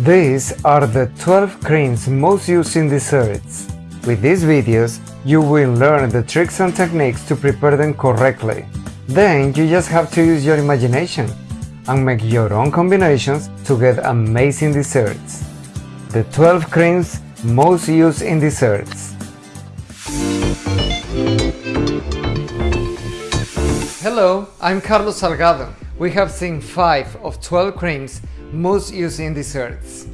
These are the 12 creams most used in desserts. With these videos, you will learn the tricks and techniques to prepare them correctly. Then you just have to use your imagination and make your own combinations to get amazing desserts. The 12 creams most used in desserts. Hello, I'm Carlos Salgado. We have seen 5 of 12 creams most used in desserts.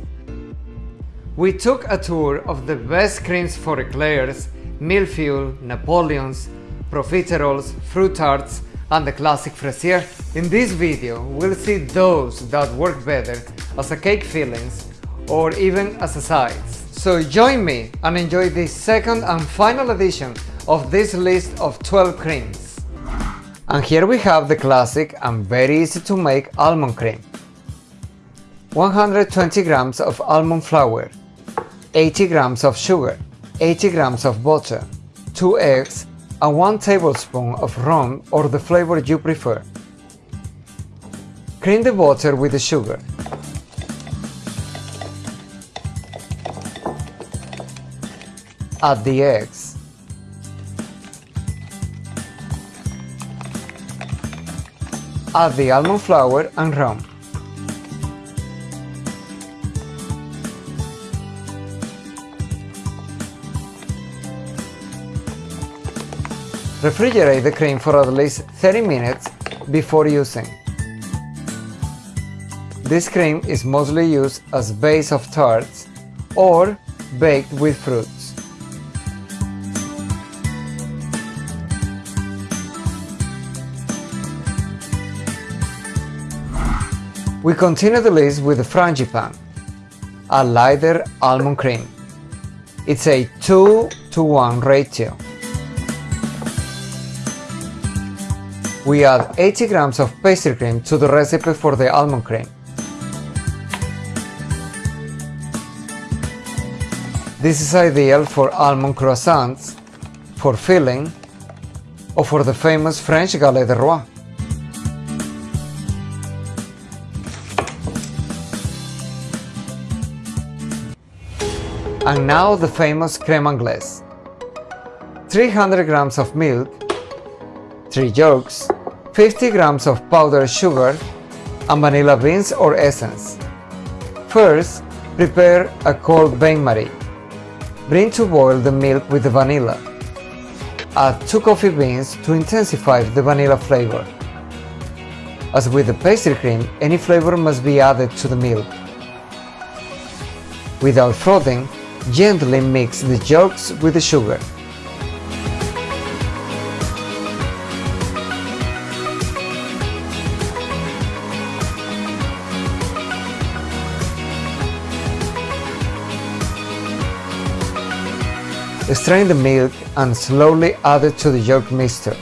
We took a tour of the best creams for eclairs, millefeuille, napoleons, profiteroles, fruit tarts, and the classic fraisier. In this video, we'll see those that work better as a cake fillings or even as a sides. So join me and enjoy the second and final edition of this list of 12 creams. And here we have the classic and very easy to make almond cream. 120 grams of almond flour, 80 grams of sugar, 80 grams of butter, 2 eggs, and 1 tablespoon of rum or the flavor you prefer. Cream the butter with the sugar. Add the eggs. Add the almond flour and rum. Refrigerate the cream for at least 30 minutes before using. This cream is mostly used as base of tarts or baked with fruits. We continue the list with the frangipane, a lighter almond cream. It's a 2 to 1 ratio. We add 80 grams of pastry cream to the recipe for the almond cream. This is ideal for almond croissants, for filling, or for the famous French galette de roi. And now the famous creme anglaise. 300 grams of milk, 3 yolks, 50 grams of powdered sugar, and vanilla beans or essence. First, prepare a cold bain-marie. Bring to boil the milk with the vanilla. Add 2 coffee beans to intensify the vanilla flavor. As with the pastry cream, any flavor must be added to the milk. Without frothing, gently mix the yolks with the sugar. Strain the milk and slowly add it to the yolk mixture.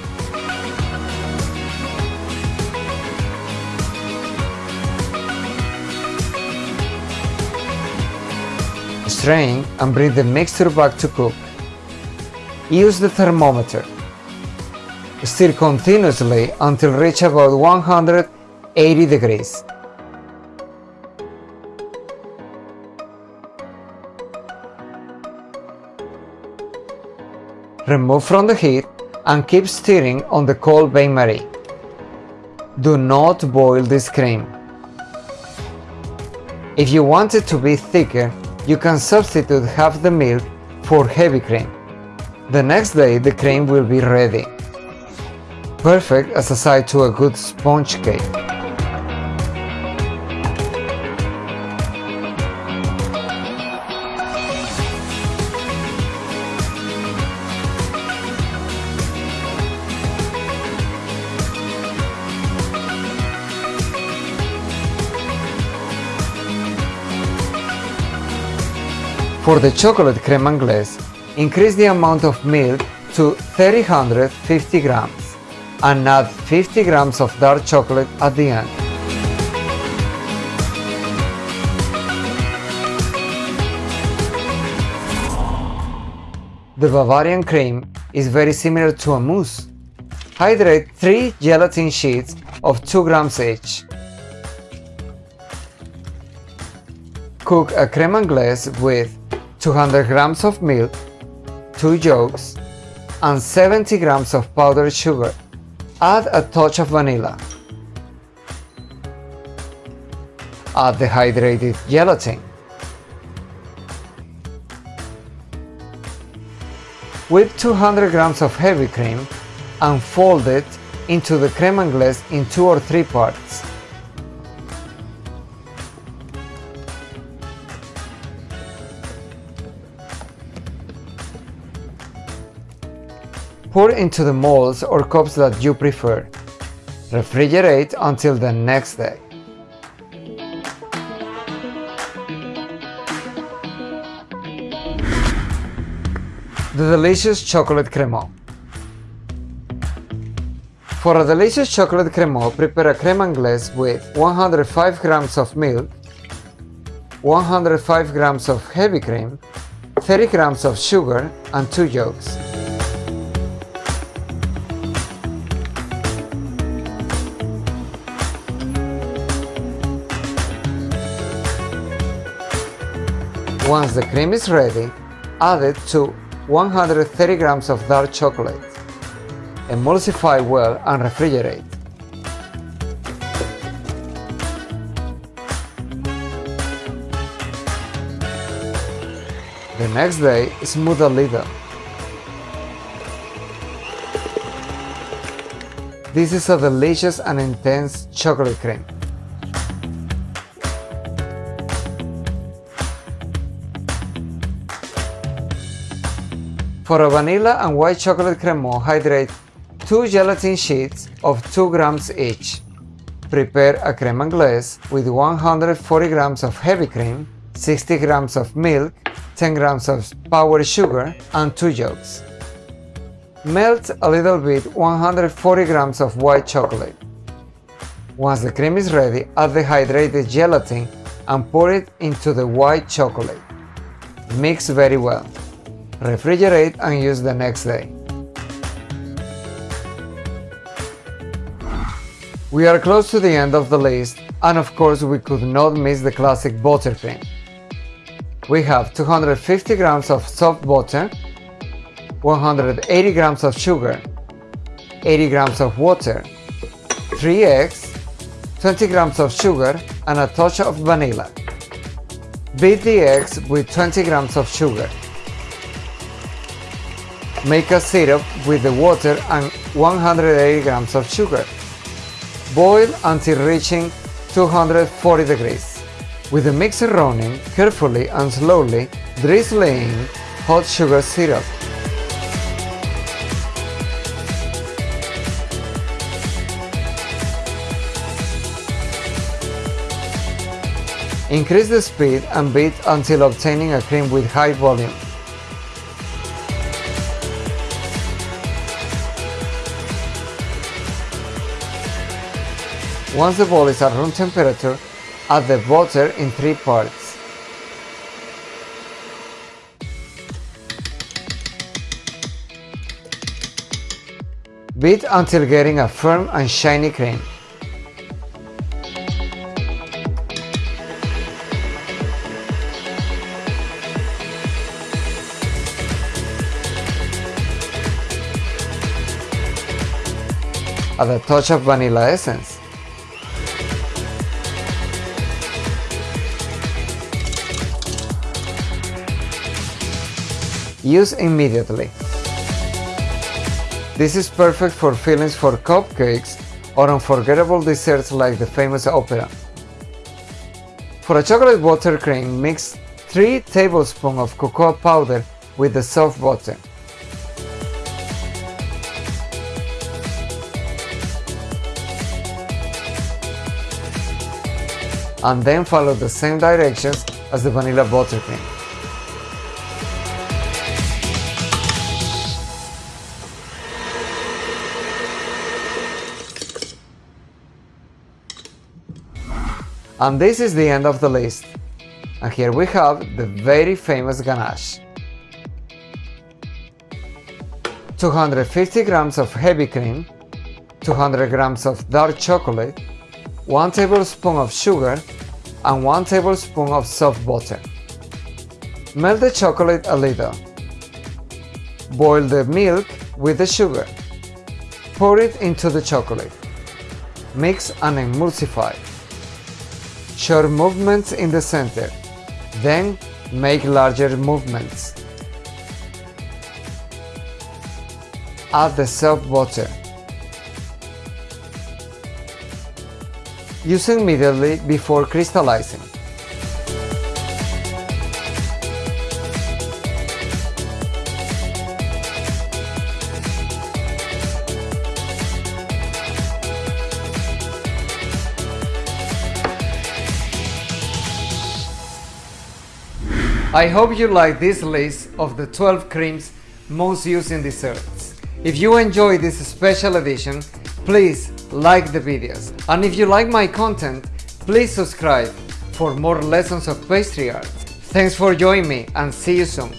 Strain and bring the mixture back to cook. Use the thermometer. Stir continuously until reach about 180 degrees. Remove from the heat and keep stirring on the cold bain-marie. Do not boil this cream. If you want it to be thicker, you can substitute half the milk for heavy cream. The next day the cream will be ready. Perfect as a side to a good sponge cake. For the chocolate creme anglaise, increase the amount of milk to 350 grams and add 50 grams of dark chocolate at the end. The Bavarian cream is very similar to a mousse. Hydrate 3 gelatin sheets of 2 grams each Cook a creme anglaise with 200 grams of milk, 2 yolks, and 70 grams of powdered sugar. Add a touch of vanilla. Add the hydrated gelatin. Whip 200 grams of heavy cream and fold it into the creme anglaise in two or three parts. Pour into the molds or cups that you prefer. Refrigerate until the next day. The delicious chocolate cremeux. For a delicious chocolate cremeux, prepare a creme anglaise with 105 grams of milk, 105 grams of heavy cream, 30 grams of sugar, and 2 yolks. Once the cream is ready, add it to 130 grams of dark chocolate. Emulsify well and refrigerate. The next day, smooth a little. This is a delicious and intense chocolate cream. For a vanilla and white chocolate cremeux, hydrate 2 gelatin sheets of 2 grams each. Prepare a creme anglaise with 140 grams of heavy cream, 60 grams of milk, 10 grams of powdered sugar, and 2 yolks. Melt a little bit 140 grams of white chocolate. Once the cream is ready, add the hydrated gelatin and pour it into the white chocolate. Mix very well refrigerate and use the next day. We are close to the end of the list and of course we could not miss the classic buttercream. We have 250 grams of soft butter, 180 grams of sugar, 80 grams of water, 3 eggs, 20 grams of sugar and a touch of vanilla. Beat the eggs with 20 grams of sugar. Make a syrup with the water and 180 grams of sugar. Boil until reaching 240 degrees. With the mixer running, carefully and slowly drizzle in hot sugar syrup. Increase the speed and beat until obtaining a cream with high volume. Once the ball is at room temperature, add the butter in three parts. Beat until getting a firm and shiny cream. Add a touch of vanilla essence. Use immediately. This is perfect for fillings for cupcakes or unforgettable desserts like the famous opera. For a chocolate buttercream, mix 3 tablespoons of cocoa powder with the soft butter. And then follow the same directions as the vanilla buttercream. And this is the end of the list. And here we have the very famous ganache. 250 grams of heavy cream, 200 grams of dark chocolate, 1 tablespoon of sugar, and 1 tablespoon of soft butter. Melt the chocolate a little. Boil the milk with the sugar. Pour it into the chocolate. Mix and emulsify. Short movements in the center. Then make larger movements. Add the soft water. Use immediately before crystallizing. I hope you like this list of the 12 creams most used in desserts. If you enjoy this special edition, please like the videos. And if you like my content, please subscribe for more lessons of pastry art. Thanks for joining me and see you soon.